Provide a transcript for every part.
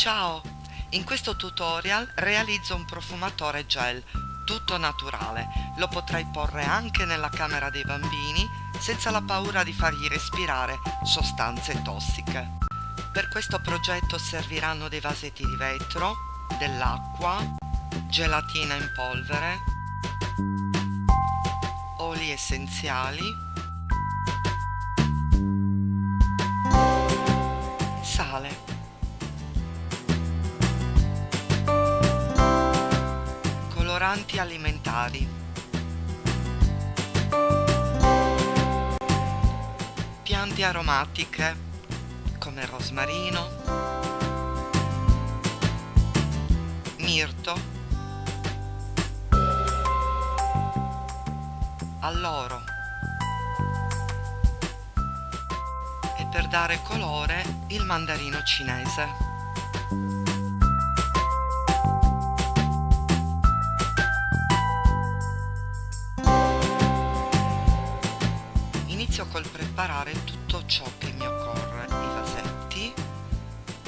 Ciao! In questo tutorial realizzo un profumatore gel, tutto naturale. Lo potrai porre anche nella camera dei bambini senza la paura di fargli respirare sostanze tossiche. Per questo progetto serviranno dei vasetti di vetro, dell'acqua, gelatina in polvere, oli essenziali, coloranti alimentari. Piante aromatiche come rosmarino, mirto, alloro e per dare colore il mandarino cinese. Col preparare tutto ciò che mi occorre i vasetti.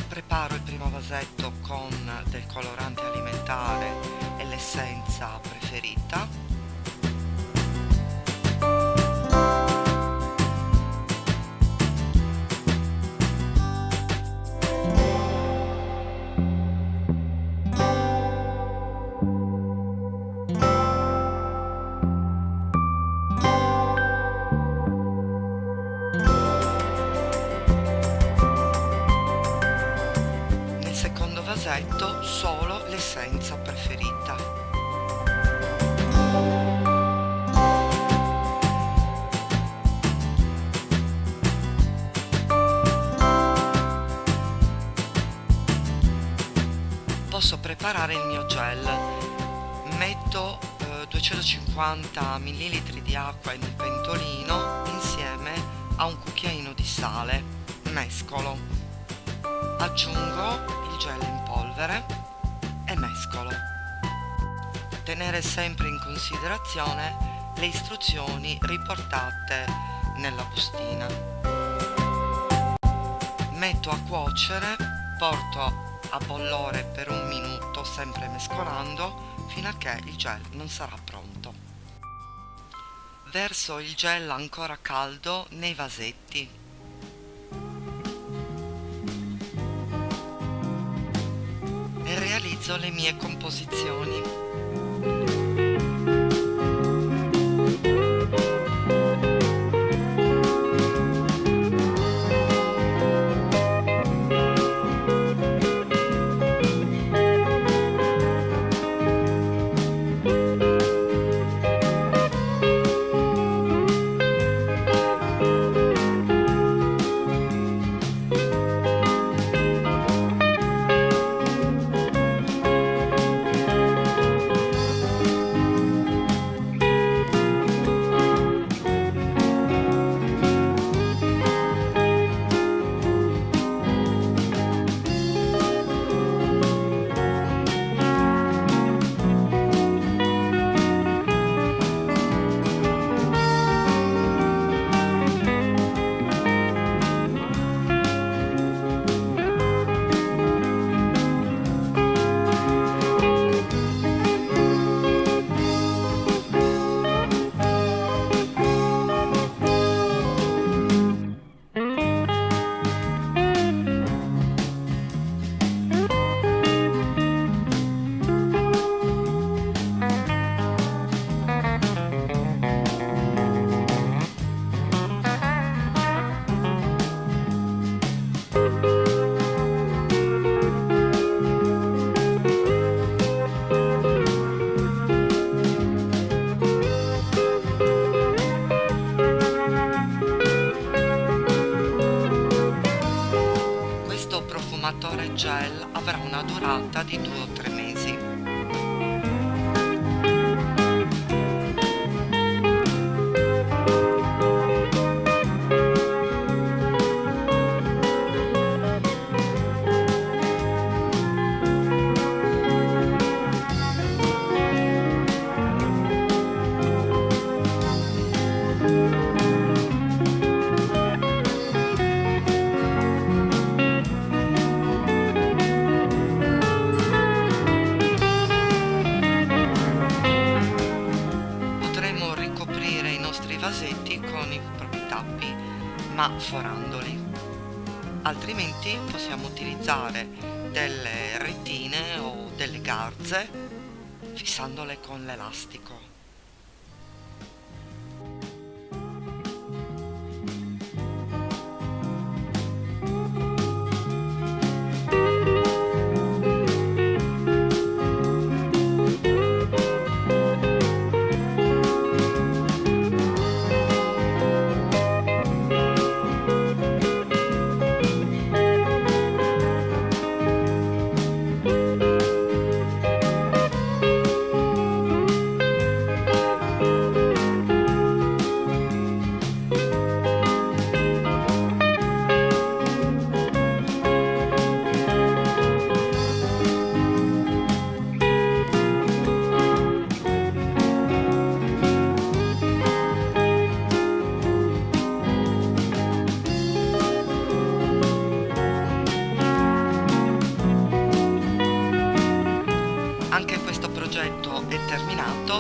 Preparo il primo vasetto con del colorante alimentare e l'essenza preferita vasetto solo l'essenza preferita. Posso preparare il mio gel. Metto eh, 250 ml di acqua un pentolino insieme a un cucchiaino di sale. Mescolo. Aggiungo il gel in polvere e mescolo. Tenere sempre in considerazione le istruzioni riportate nella bustina. Metto a cuocere, porto a bollore per un minuto sempre mescolando fino a che il gel non sarà pronto. Verso il gel ancora caldo nei vasetti realizzo le mie composizioni. Gel avrà una durata di 2 o 3 mesi. ma forandoli altrimenti possiamo utilizzare delle retine o delle garze fissandole con l'elastico.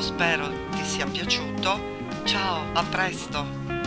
Spero ti sia piaciuto. Ciao, a presto!